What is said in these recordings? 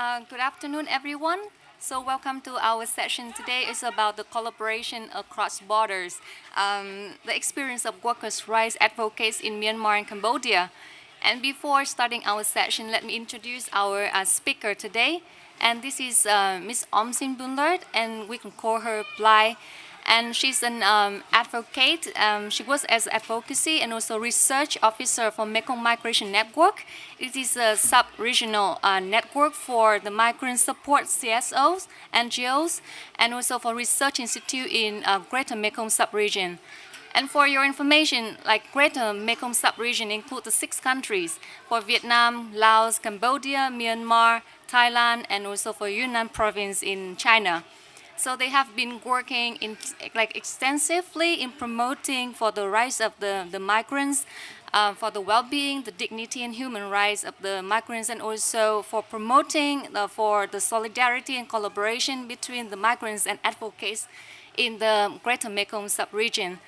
Uh, good afternoon, everyone. So welcome to our session today. is about the collaboration across borders, um, the experience of workers' rights advocates in Myanmar and Cambodia. And before starting our session, let me introduce our uh, speaker today. And this is uh, Ms. Omsin Boonlert, and we can call her Bly and she's an um, advocate. Um, she works as advocacy and also research officer for Mekong Migration Network. It is a sub-regional uh, network for the migrant support CSOs, NGOs, and also for research institute in uh, Greater Mekong sub-region. And for your information, like Greater Mekong sub-region includes the six countries for Vietnam, Laos, Cambodia, Myanmar, Thailand, and also for Yunnan province in China. So they have been working in, like extensively in promoting for the rights of the, the migrants, uh, for the well-being, the dignity and human rights of the migrants, and also for promoting the, for the solidarity and collaboration between the migrants and advocates in the Greater Mekong sub-region.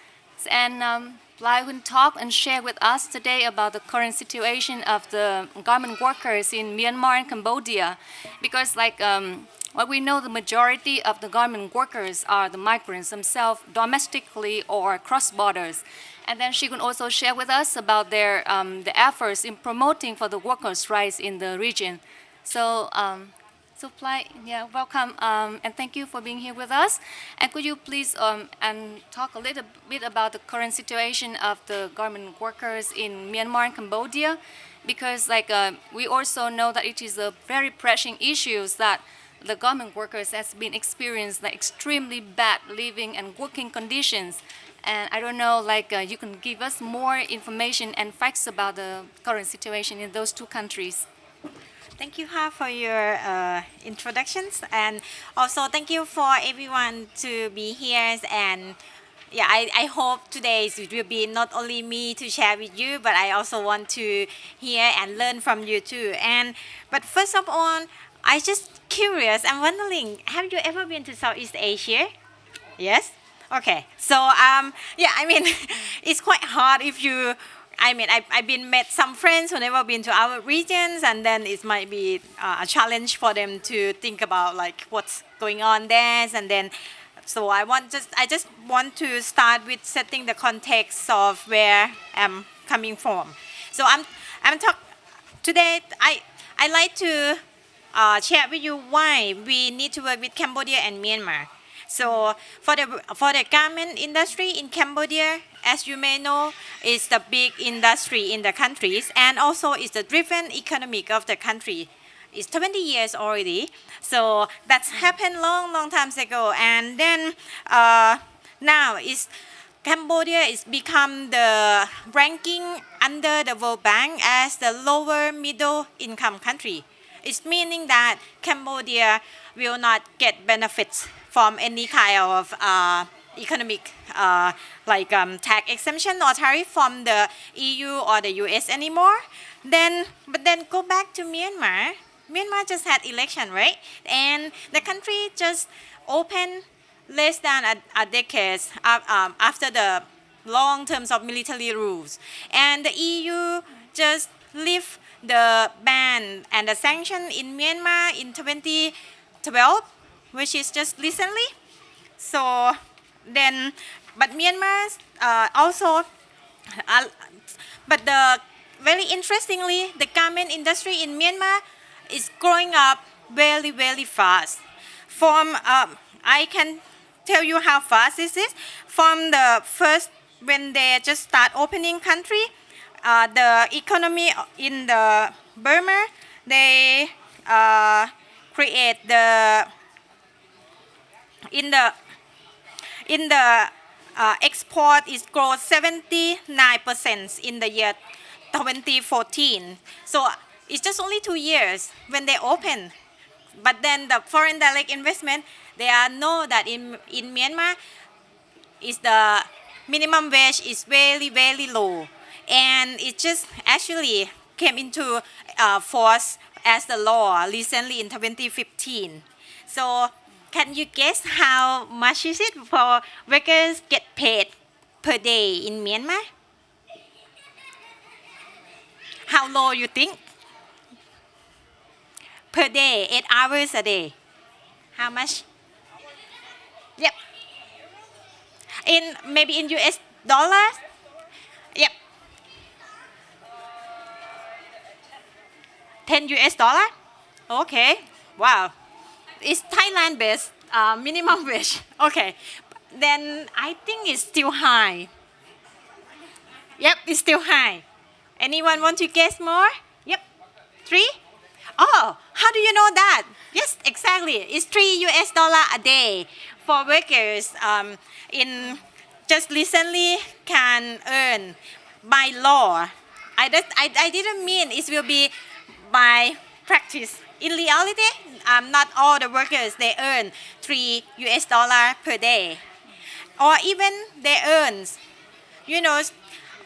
And um, Lai will talk and share with us today about the current situation of the garment workers in Myanmar and Cambodia. Because like um, well, we know the majority of the garment workers are the migrants themselves, domestically or cross borders. And then she can also share with us about their um, the efforts in promoting for the workers' rights in the region. So, um, so Bly, yeah, welcome um, and thank you for being here with us. And could you please um, and talk a little bit about the current situation of the garment workers in Myanmar and Cambodia? Because like uh, we also know that it is a very pressing issues that the garment workers has been experienced like extremely bad living and working conditions. And I don't know, like uh, you can give us more information and facts about the current situation in those two countries. Thank you, Ha, for your uh, introductions. And also thank you for everyone to be here. And yeah, I, I hope today it will be not only me to share with you, but I also want to hear and learn from you too. And But first of all, I just curious. I'm wondering, have you ever been to Southeast Asia? Yes. Okay. So um, yeah, I mean, it's quite hard if you. I mean, I, I've been met some friends who never been to our regions, and then it might be uh, a challenge for them to think about like what's going on there, and then. So I want just I just want to start with setting the context of where I'm coming from. So I'm I'm talk today. I I like to uh, share with you why we need to work with Cambodia and Myanmar. So for the for the garment industry in Cambodia, as you may know, is the big industry in the countries and also is the driven economic of the country. It's 20 years already. So that's happened long, long times ago. And then uh, now is Cambodia is become the ranking under the World Bank as the lower middle income country. It's meaning that Cambodia will not get benefits from any kind of uh, economic uh, like um, tax exemption or tariff from the EU or the US anymore. Then, but then go back to Myanmar. Myanmar just had election, right? And the country just opened less than a, a decade um, after the long terms of military rules. And the EU just live the ban and the sanction in Myanmar in 2012, which is just recently. So then, but Myanmar uh, also, uh, but the very interestingly, the garment industry in Myanmar is growing up very, very fast. From, um, I can tell you how fast this is. From the first, when they just start opening country, uh, the economy in the Burma, they uh, create the in the in the uh, export is grow 79% in the year 2014. So it's just only two years when they open. But then the foreign direct investment, they are know that in, in Myanmar, is the minimum wage is very, very low and it just actually came into uh, force as the law recently in 2015. So can you guess how much is it for workers get paid per day in Myanmar? How low you think? per day, eight hours a day. How much? Yep. In maybe in US dollars? 10 US dollar? Okay. Wow. It's Thailand based uh, minimum wage. Okay. Then I think it's still high. Yep, it's still high. Anyone want to guess more? Yep. Three? Oh, how do you know that? Yes, exactly. It's three US dollar a day for workers um, in just recently can earn by law. I, just, I, I didn't mean it will be by practice. In reality, um, not all the workers they earn three US dollar per day, or even they earn, you know,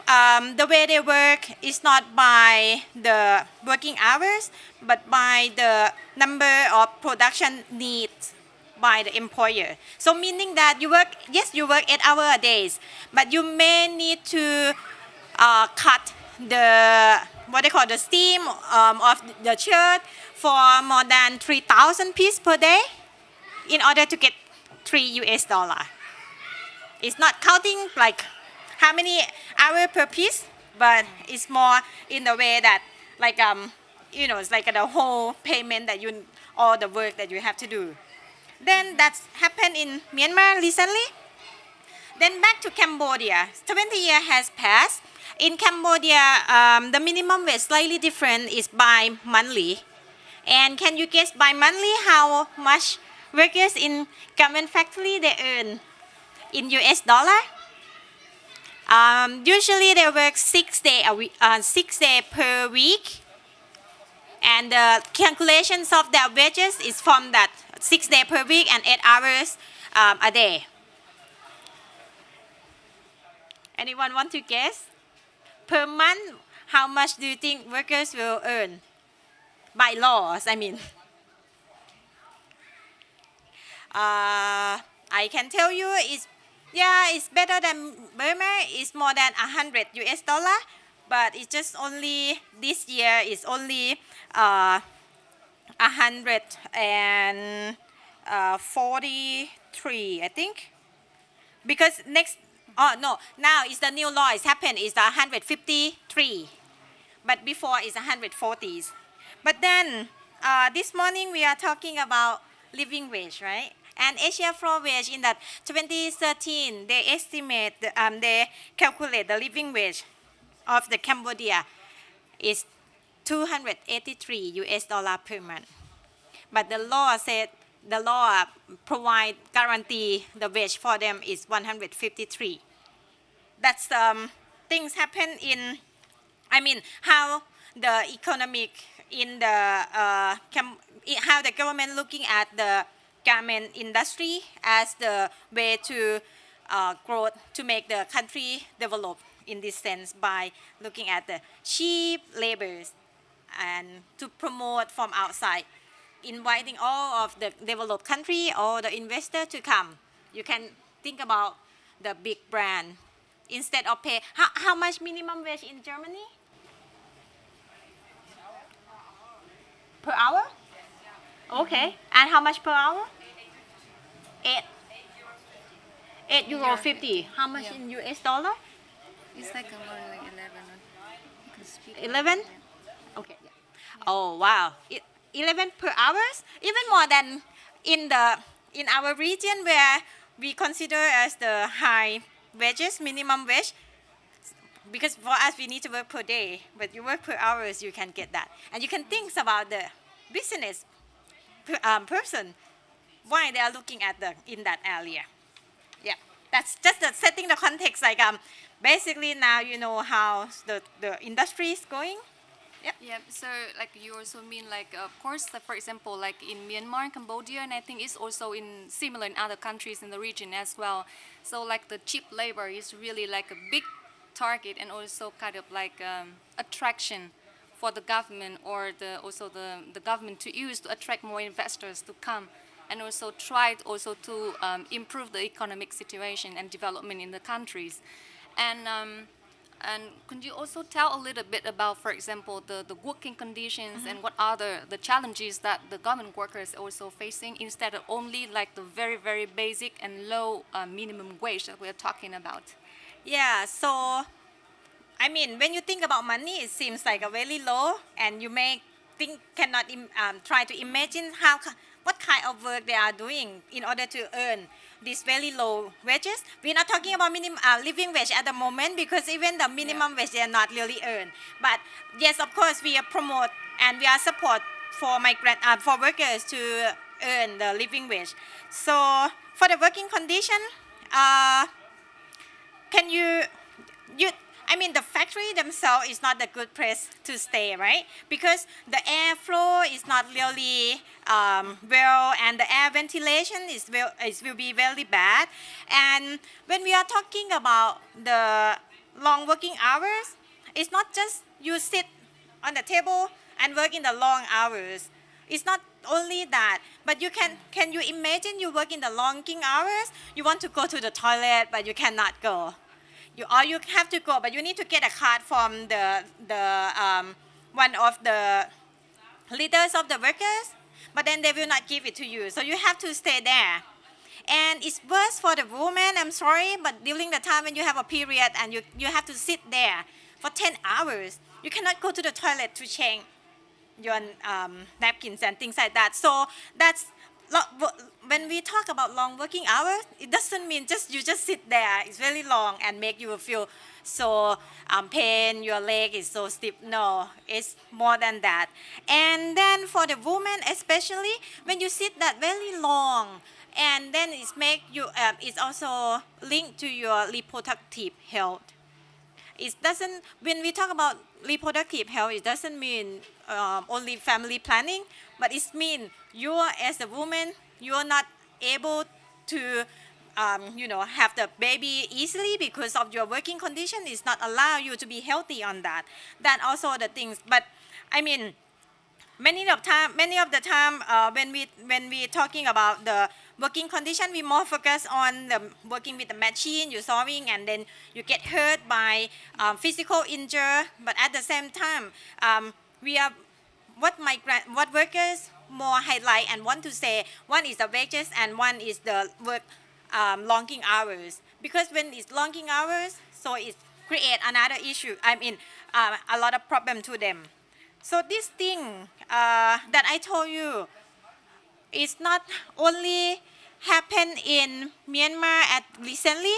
um, the way they work is not by the working hours, but by the number of production needs by the employer. So meaning that you work, yes, you work eight hour a days, but you may need to uh, cut the what they call the steam um, of the shirt for more than 3,000 pieces per day in order to get 3 US dollar. It's not counting like how many hour per piece, but it's more in the way that like um you know it's like the whole payment that you all the work that you have to do. Then that's happened in Myanmar recently. Then back to Cambodia. 20 years has passed. In Cambodia, um, the minimum wage slightly different is by monthly. And can you guess by monthly how much workers in garment factory they earn in US dollar? Um, usually they work six day a week, uh, six day per week, and the calculations of their wages is from that six day per week and eight hours um, a day. Anyone want to guess? Per month, how much do you think workers will earn? By laws, I mean. Uh, I can tell you it's yeah, it's better than Burma. It's more than 100 US dollar, but it's just only this year it's only uh, 143, I think. Because next, oh no, now it's the new law. It's happened. It's 153, but before it's 140s. But then uh, this morning we are talking about living wage, right? And Asia Floor Wage in that 2013, they estimate, um, they calculate the living wage of the Cambodia is 283 US dollar per month. But the law said, the law provide guarantee the wage for them is 153. That's um, things happen in, I mean, how the economic in the, uh, how the government looking at the garment industry as the way to uh, grow, to make the country develop in this sense by looking at the cheap labors and to promote from outside, inviting all of the developed country or the investor to come. You can think about the big brand instead of pay. How, how much minimum wage in Germany? Per hour? Okay. And how much per hour? Eight. Eight euro fifty. How much Yeah. in US dollar? It's like around like 11. You can speak. 11? Okay. Oh wow. It, 11 per hours? Even more than in the in our region where we consider as the high wages, minimum wage. Because for us we need to work per day, but you work per hours, you can get that. And you can think about the business um, person why they are looking at the in that area. Yeah, that's just the setting the context. Like um, basically now you know how the the industry is going. Yeah, so like you also mean like of course for example like in Myanmar Cambodia and I think it's also in similar in other countries in the region as well. So like the cheap labor is really like a big target and also kind of like um, attraction for the government or the also the, the government to use to attract more investors to come and also try also to um, improve the economic situation and development in the countries. And um, And could you also tell a little bit about, for example, the, the working conditions Mm-hmm. and what are the, the challenges that the government workers are also facing instead of only like the very, very basic and low uh, minimum wage that we're talking about? Yeah, so I mean, when you think about money, it seems like a very low, and you may think cannot im- um, try to imagine how what kind of work they are doing in order to earn these very low wages. We're not talking about minimum uh, living wage at the moment because even the minimum wage they are not really earned. But yes, of course, we are promote and we are support for migrant uh, for workers to earn the living wage. So for the working condition. Uh, can you you I mean the factory themselves is not a good place to stay right? Because the airflow is not really um, well and the air ventilation is will is will be very bad. And when we are talking about the long working hours it's not just you sit on the table and work in the long hours. It's not only that but you can can you imagine you work in the long working hours? You want to go to the toilet but you cannot go you or you have to go but you need to get a card from the the um, one of the leaders of the workers but then they will not give it to you so you have to stay there and it's worse for the woman i'm sorry but during the time when you have a period and you, you have to sit there for 10 hours you cannot go to the toilet to change your um, napkins and things like that. So that's when we talk about long working hours, it doesn't mean just you just sit there. It's very long and make you feel so um, pain. Your leg is so stiff. No, it's more than that. And then for the woman, especially when you sit that very long, and then it's make you. Um, it's also linked to your reproductive health it doesn't when we talk about reproductive health it doesn't mean um, only family planning but it means you as a woman you're not able to um, you know have the baby easily because of your working condition is not allow you to be healthy on that. That also the things. But i mean many of time many of the time uh, when we when we talking about the working condition we more focus on the working with the machine you're sawing and then you get hurt by um, physical injury. But at the same time um, we are what migrant what workers more highlight and want to say one is the wages and one is the work um, longing hours because when it's longing hours so it create another issue i mean uh, a lot of problem to them so this thing uh, that I told you is not only happened in Myanmar at recently,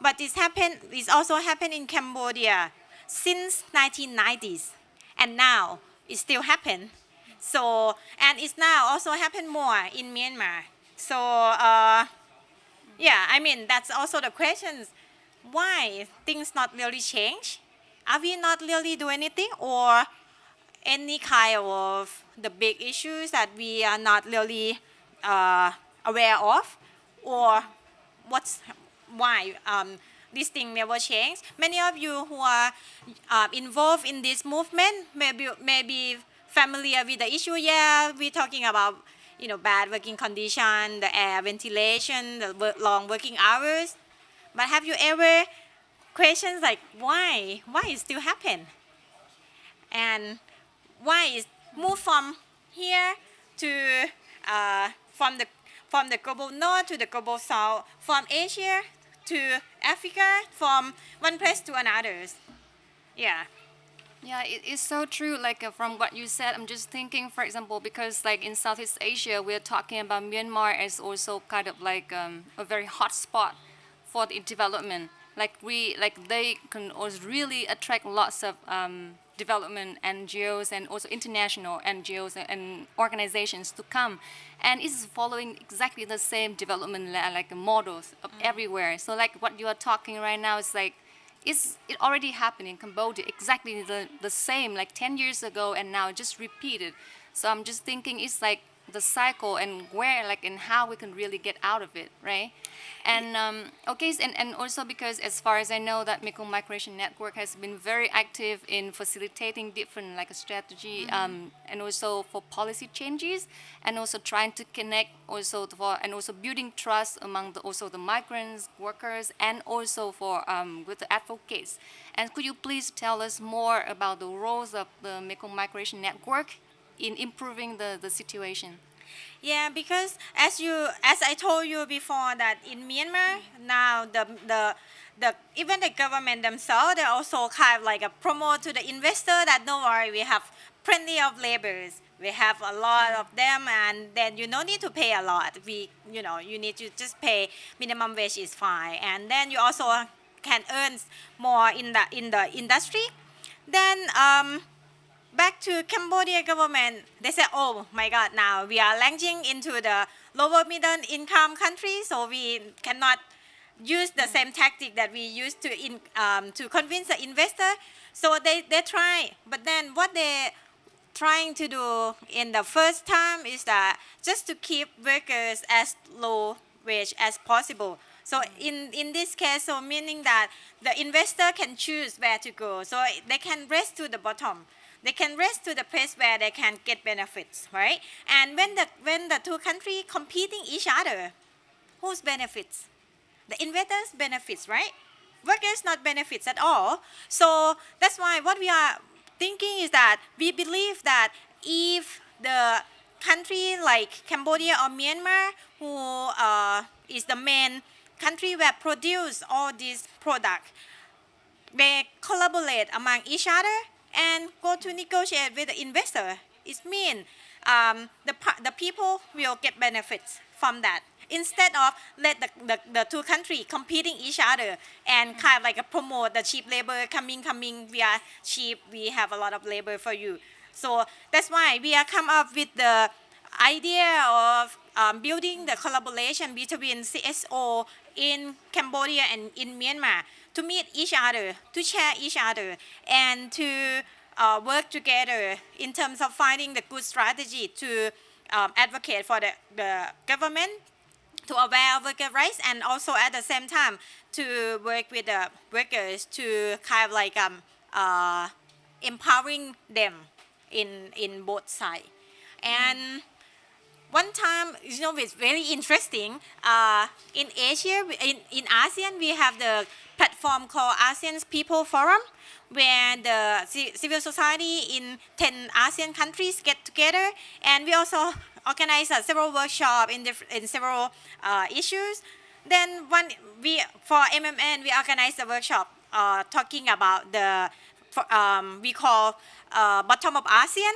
but it's happened. It's also happened in Cambodia since 1990s, and now it still happen. So and it's now also happen more in Myanmar. So uh, yeah, I mean that's also the questions. Why things not really change? Are we not really do anything or any kind of the big issues that we are not really uh, aware of or what's why um, this thing never changed many of you who are uh, involved in this movement maybe maybe familiar with the issue. Yeah we're talking about you know bad working condition the air ventilation the work, long working hours. But have you ever questions like why? Why it still happen? And why is move from here to uh, from the from the global north to the global south, from Asia to Africa, from one place to another. Yeah. Yeah, it is so true. Like uh, from what you said, I'm just thinking, for example, because like in Southeast Asia, we're talking about Myanmar as also kind of like um, a very hot spot for the development. Like we, like they can also really attract lots of um, development NGOs and also international NGOs and organizations to come, and it's following exactly the same development like models of mm-hmm. everywhere. So like what you are talking right now is like it's it already happened in Cambodia, exactly the, the same like 10 years ago and now just repeated. So I'm just thinking it's like the cycle and where like and how we can really get out of it, right? And um, okay, and, and also because as far as I know that Mekong Migration Network has been very active in facilitating different like a strategy um, and also for policy changes and also trying to connect also for and also building trust among the, also the migrants, workers, and also for um, with the advocates. And could you please tell us more about the roles of the Mekong Migration Network in improving the, the situation? Yeah, because as you as I told you before that in Myanmar now the the the even the government themselves they also kind of like a promote to the investor that don't worry we have plenty of laborers. We have a lot of them and then you don't need to pay a lot. We you know you need to just pay minimum wage is fine. And then you also can earn more in the in the industry. Then um, back to Cambodia government, they said, oh my God, now we are launching into the lower middle income country, so we cannot use the same tactic that we used to in, um, to convince the investor. So they, they try, but then what they trying to do in the first time is that just to keep workers as low wage as possible. So in, in this case, so meaning that the investor can choose where to go. So they can race to the bottom. They can race to the place where they can get benefits, right? And when the when the two countries competing each other, whose benefits? The investors benefits, right? Workers not benefits at all. So that's why what we are thinking is that we believe that if the country like Cambodia or Myanmar, who uh, is the main country where produce all these products, they collaborate among each other and go to negotiate with the investor. It means um, the, the people will get benefits from that. Instead of let the, the, the two countries competing each other and kind of like a promote the cheap labor coming coming we are cheap we have a lot of labor for you. So that's why we are come up with the idea of um, building the collaboration between CSO in Cambodia and in Myanmar to meet each other, to share each other, and to uh, work together in terms of finding the good strategy to um, advocate for the, the government to aware worker rights and also at the same time to work with the workers to kind of like um, uh, empowering them in, in both sides. And one time, you know, it's very interesting. Uh, in Asia, in, in ASEAN, we have the platform called ASEAN People Forum, where the civil society in 10 ASEAN countries get together. And we also organize uh, several workshops in, in several uh, issues. Then one, we, for MMN, we organize a workshop uh, talking about the, um, we call uh, bottom of ASEAN,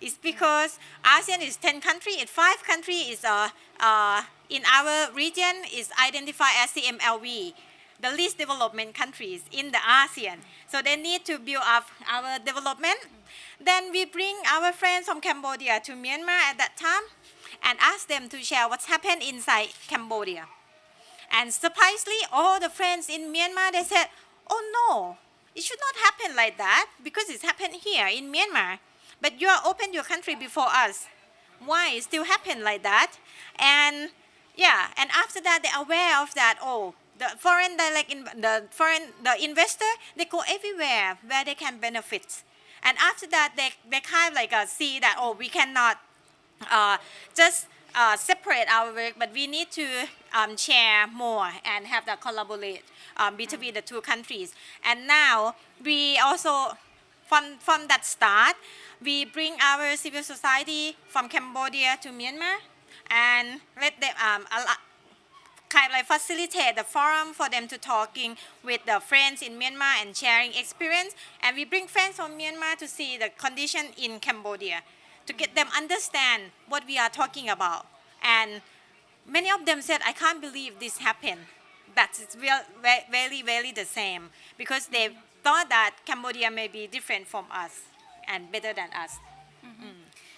it's because ASEAN is 10 countries, and five countries is uh, uh, in our region is identified as CMLV, the least development countries in the ASEAN. So they need to build up our development. Then we bring our friends from Cambodia to Myanmar at that time and ask them to share what's happened inside Cambodia. And surprisingly, all the friends in Myanmar, they said, oh no, it should not happen like that because it's happened here in Myanmar. But you are open your country before us. Why it still happen like that? And yeah, and after that they're aware of that. Oh, the foreign direct in, the foreign the investor they go everywhere where they can benefit. And after that they they kind of like uh, see that oh we cannot uh, just uh, separate our work, but we need to um, share more and have that collaborate um, between the two countries. And now we also, from, from that start, we bring our civil society from Cambodia to Myanmar and let them um, kind of like facilitate the forum for them to talking with the friends in Myanmar and sharing experience. And we bring friends from Myanmar to see the condition in Cambodia to get them understand what we are talking about. And many of them said, I can't believe this happened. That's real, very, very the same because they thought that Cambodia may be different from us and better than us. Mm.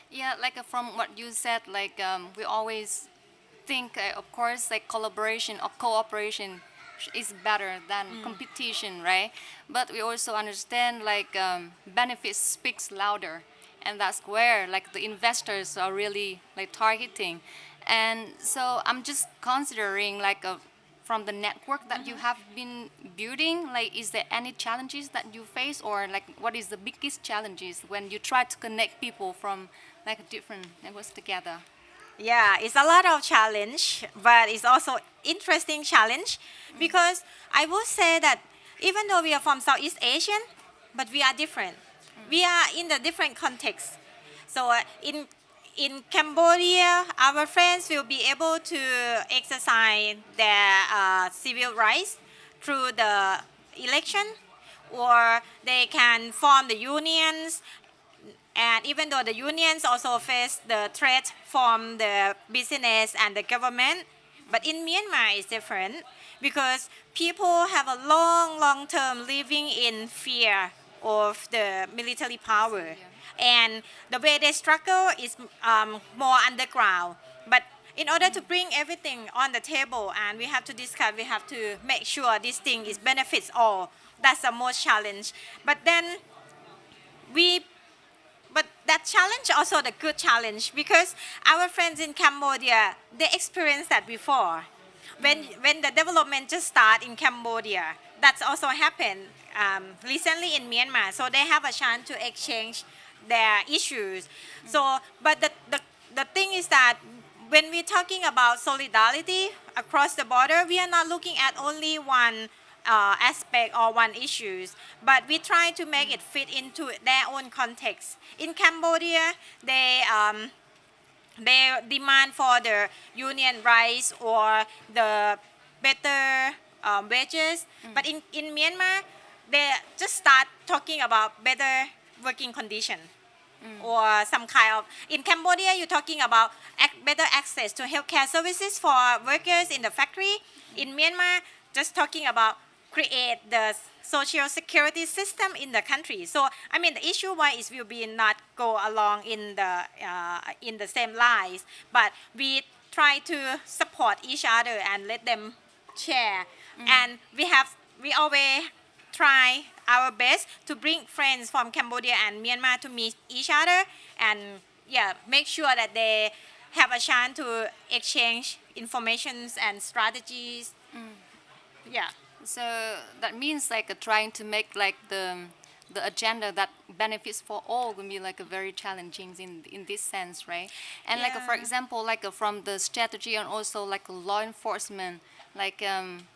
Yeah, like uh, from what you said, like um, we always think, uh, of course, like collaboration or cooperation is better than mm. competition, right? But we also understand like um, benefits speaks louder. and that's where like the investors are really like targeting. And so I'm just considering like a, from the network that you have been building, like is there any challenges that you face or like what is the biggest challenges when you try to connect people from like different networks together? Yeah, it's a lot of challenge, but it's also interesting challenge because I would say that even though we are from Southeast Asian, but we are different. We are in the different context. So uh, in in Cambodia, our friends will be able to exercise their uh, civil rights through the election, or they can form the unions. And even though the unions also face the threat from the business and the government, but in Myanmar it's different because people have a long, long term living in fear of the military power. And the way they struggle is um, more underground. But in order to bring everything on the table and we have to discuss, we have to make sure this thing is benefits all. That's the most challenge. But then we but that challenge also the good challenge because our friends in Cambodia they experienced that before when when the development just start in Cambodia that's also happened um, recently in Myanmar so they have a chance to exchange their issues. So but the, the the thing is that when we're talking about solidarity across the border we are not looking at only one uh, aspect or one issues, but we try to make it fit into their own context. In Cambodia, they um, they demand for the union rights or the better um, wages, but in, in Myanmar, they just start talking about better working condition. Or some kind of in Cambodia, you're talking about ac- better access to healthcare services for workers in the factory. In Myanmar, just talking about create the social security system in the country. So I mean the issue why is will be not go along in the uh, in the same lines, but we try to support each other and let them share. And we have we always try our best to bring friends from Cambodia and Myanmar to meet each other and yeah make sure that they have a chance to exchange informations and strategies. Yeah. So that means like uh, trying to make like the the agenda that benefits for all will be like a very challenging in in this sense, right? And like uh, for example, like uh, from the strategy and also like law enforcement, like um,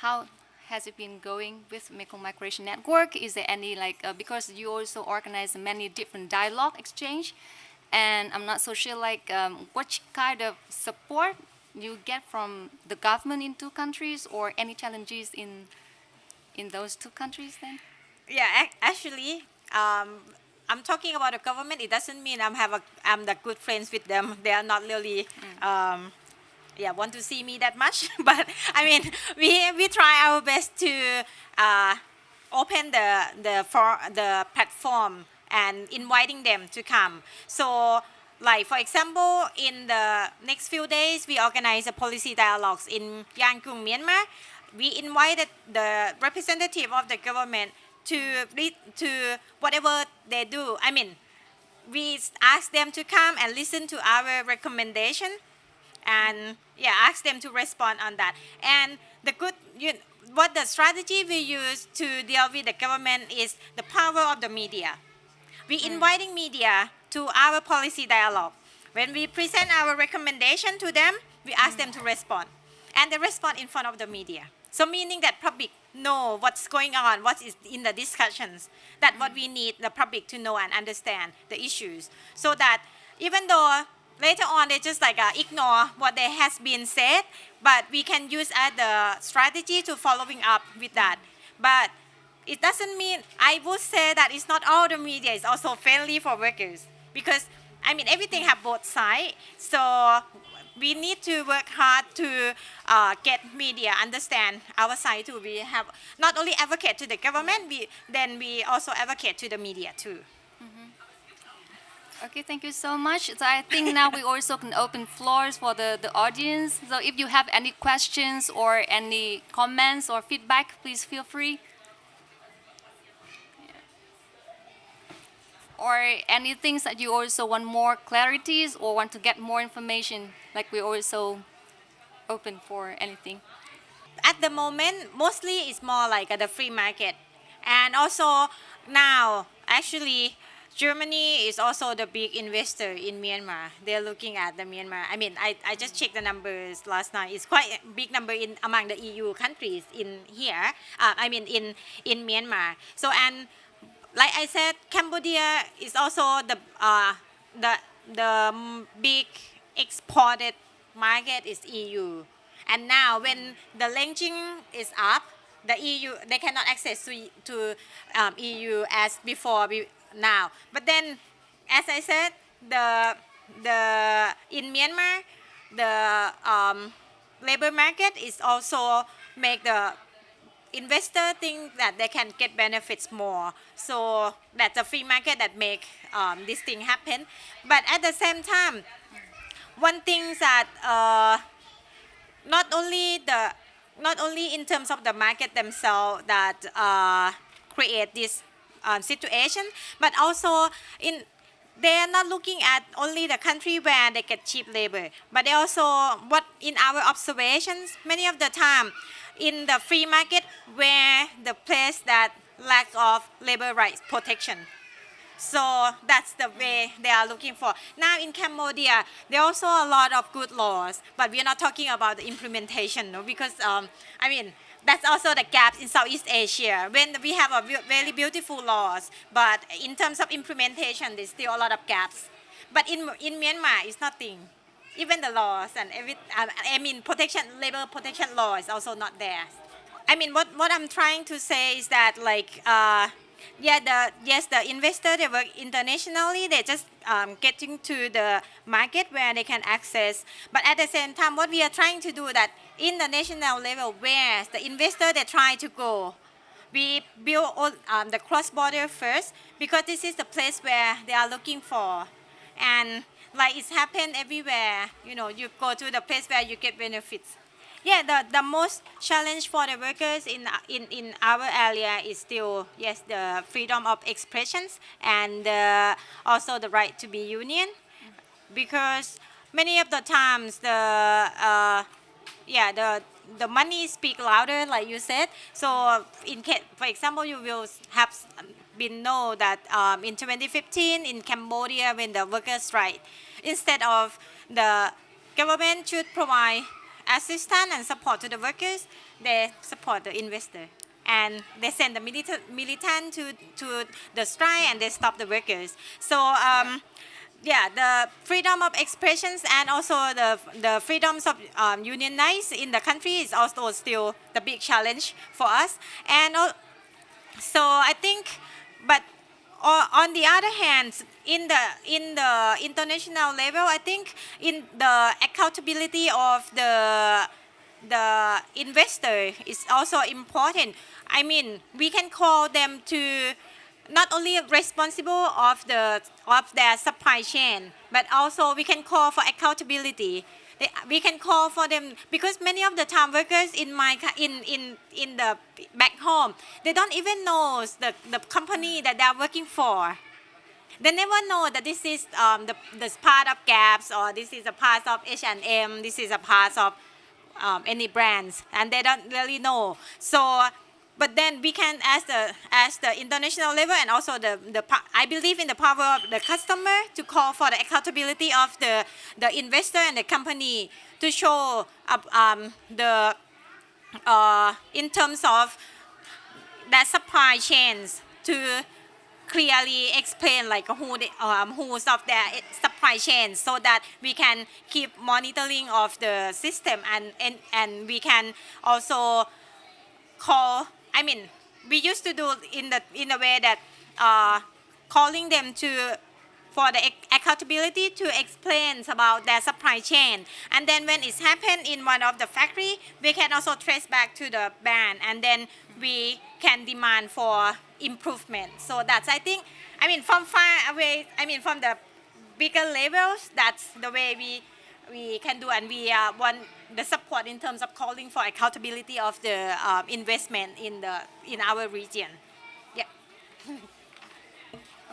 how has it been going with Mekong Migration Network? Is there any like uh, because you also organize many different dialogue exchange, and I'm not so sure like um, what kind of support you get from the government in two countries or any challenges in in those two countries then? Yeah, actually, um, I'm talking about the government. It doesn't mean I'm have a I'm the good friends with them. They are not really, um, yeah, want to see me that much. but I mean, we we try our best to uh, open the the for the platform and inviting them to come. So. Like for example, in the next few days, we organize a policy dialogues in Yangon, Myanmar. We invited the representative of the government to read to whatever they do. I mean, we ask them to come and listen to our recommendation, and yeah, ask them to respond on that. And the good, you, what the strategy we use to deal with the government is the power of the media. We mm. inviting media to our policy dialogue. When we present our recommendation to them, we ask mm. them to respond, and they respond in front of the media. So meaning that public know what's going on, what is in the discussions. That what mm. we need the public to know and understand the issues, so that even though later on they just like uh, ignore what they has been said, but we can use as the strategy to following up with that. But it doesn't mean I would say that it's not all the media is also friendly for workers because I mean everything have both sides. So we need to work hard to uh, get media understand our side too. We have not only advocate to the government, we then we also advocate to the media too. Okay, thank you so much. So I think now we also can open floors for the, the audience. So if you have any questions or any comments or feedback, please feel free. or any things that you also want more clarities or want to get more information? Like we're also open for anything. at the moment mostly it's more like the free market and also now actually Germany is also the big investor in Myanmar. They're looking at the Myanmar. I mean, I, I just checked the numbers last night. It's quite a big number in among the EU countries in here. Uh, I mean, in in Myanmar. So and like I said, Cambodia is also the uh, the the big exported market is EU. And now when the ranking is up, the EU they cannot access to to um, EU as before be- now. But then, as I said, the the in Myanmar, the um, labor market is also make the investor think that they can get benefits more. So that's a free market that make um, this thing happen. But at the same time, one thing that uh, not only the not only in terms of the market themselves that uh, create this um, situation, but also in they are not looking at only the country where they get cheap labor, but they also what in our observations many of the time in the free market where the place that lack of labor rights protection. So that's the way they are looking for. Now in Cambodia, there are also a lot of good laws, but we are not talking about the implementation, no? because um, I mean that's also the gaps in Southeast Asia. When we have a very beautiful laws, but in terms of implementation, there's still a lot of gaps. But in in Myanmar, it's nothing. Even the laws and every, um, I mean protection, labor protection law is also not there. I mean, what, what I'm trying to say is that like, uh, yeah, the yes, the investor they work internationally. They just um, getting to the market where they can access. But at the same time, what we are trying to do that in the national level, where the investor they try to go, we build all, um, the cross border first because this is the place where they are looking for, and like it's happened everywhere. You know, you go to the place where you get benefits. Yeah, the, the most challenge for the workers in, in, in our area is still, yes, the freedom of expressions and uh, also the right to be union. Because many of the times the, uh, yeah, the, the money speak louder, like you said. So in case, for example, you will have been know that um, in 2015 in Cambodia when the workers strike, instead of the government should provide assistance and support to the workers, they support the investor. And they send the militant, militant to, to the strike and they stop the workers. So um, yeah, the freedom of expressions and also the, the freedoms of um, unionize in the country is also still the big challenge for us. And so I think, but on the other hand, in the in the international level, I think in the accountability of the the investor is also important. I mean, we can call them to not only responsible of the of their supply chain, but also we can call for accountability. They, we can call for them because many of the time workers in my in in in the back home they don't even know the the company that they are working for. They never know that this is um, the this part of Gaps or this is a part of H&M. This is a part of um, any brands, and they don't really know. So, but then we can, as the as the international level, and also the the I believe in the power of the customer to call for the accountability of the the investor and the company to show up um, the uh, in terms of that supply chains to clearly explain like who the, um, who's of their supply chain so that we can keep monitoring of the system and, and, and we can also call I mean we used to do in the in a way that uh, calling them to for the accountability to explain about their supply chain. And then when it's happened in one of the factory we can also trace back to the brand and then we can demand for improvement. So that's i think i mean from far away i mean from the bigger levels that's the way we we can do and we uh, want the support in terms of calling for accountability of the um, investment in the in our region yeah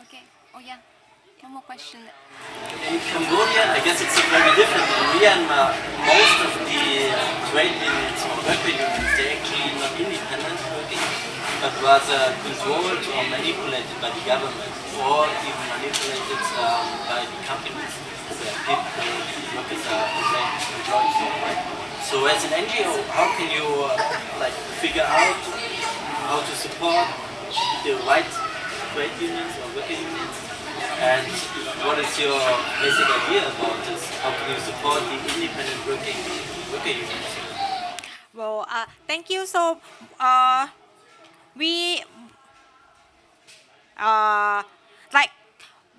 Okay. Oh yeah, one more question. In Cambodia, I guess it's very different. In Myanmar, most of the trade unions or worker unions, they're actually not independent working, but rather controlled or manipulated by the government, or even manipulated um, by the companies So as an NGO, how can you uh, like figure out how to support the right trade unions or worker unions and what is your basic idea about this? How can you support the independent working worker unions? Well, uh, thank you. So, uh, we, uh, like,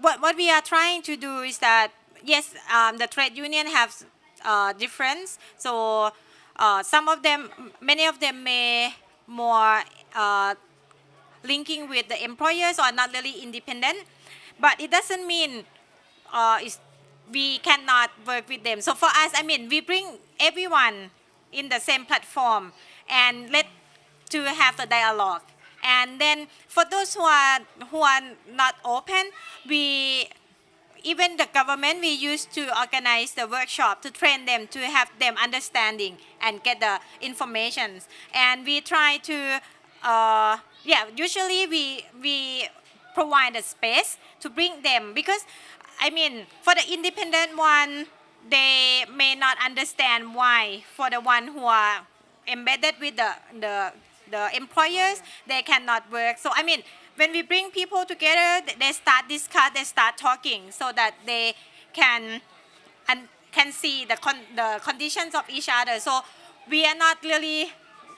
what, what we are trying to do is that, yes, um, the trade union have uh, difference. So, uh, some of them, many of them may more uh, linking with the employers or not really independent. But it doesn't mean uh, we cannot work with them. So for us, I mean, we bring everyone in the same platform and let to have the dialogue. And then for those who are who are not open, we even the government we used to organize the workshop to train them to have them understanding and get the information. And we try to uh, yeah usually we we provide a space to bring them because I mean for the independent one they may not understand why for the one who are embedded with the the the employers they cannot work so I mean when we bring people together they start discuss they start talking so that they can and can see the con the conditions of each other. So we are not really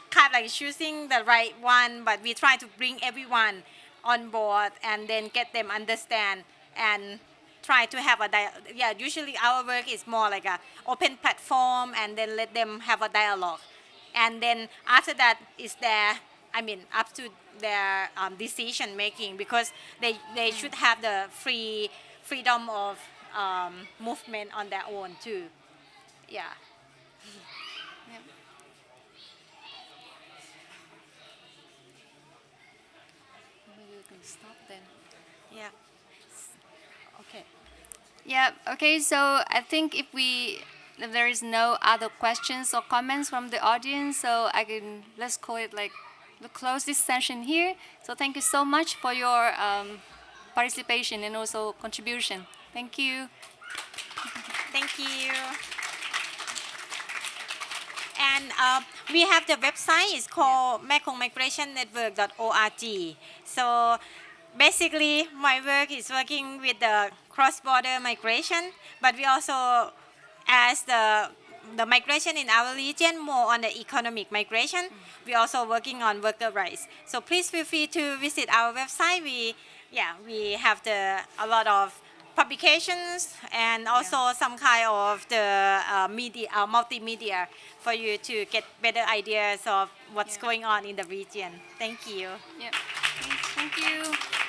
kind of like choosing the right one but we try to bring everyone on board and then get them understand and try to have a dia- yeah usually our work is more like a open platform and then let them have a dialogue. And then after that is their i mean up to their um, decision making because they they should have the free freedom of um, movement on their own too yeah Yep. Maybe we can stop then. yeah okay Yeah, okay, so I think if we if there is no other questions or comments from the audience, so I can let's call it like to close this session here. So thank you so much for your um, participation and also contribution. Thank you. Thank you. And uh, we have the website. It's called mekongmigrationnetwork.org. So basically, my work is working with the cross-border migration, but we also, as the the migration in our region, more on the economic migration. We're also working on worker rights. So please feel free to visit our website. We, yeah, we have the a lot of publications and also some kind of the uh, media, uh, multimedia for you to get better ideas of what's Yeah. going on in the region. Thank you. Yeah. Thank you.